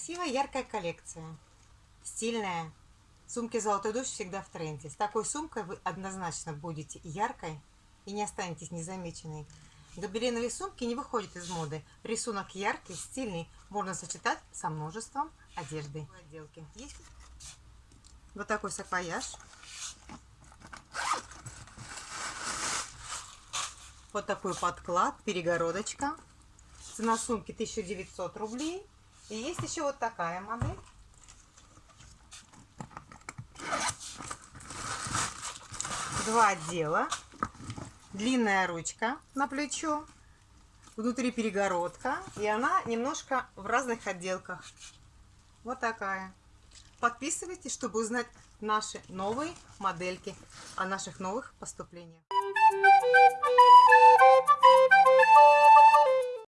Красивая, яркая коллекция. Стильная. Сумки «Золотой дождь» всегда в тренде. С такой сумкой вы однозначно будете яркой и не останетесь незамеченной. Гобеленовые сумки не выходят из моды. Рисунок яркий, стильный. Можно сочетать со множеством одежды. Отделки. Есть вот такой саквояж. Вот такой подклад, перегородочка. Цена сумки 1900 рублей. И есть еще вот такая модель. Два отдела. Длинная ручка на плечо. Внутри перегородка. И она немножко в разных отделках. Вот такая. Подписывайтесь, чтобы узнать наши новые модельки о наших новых поступлениях.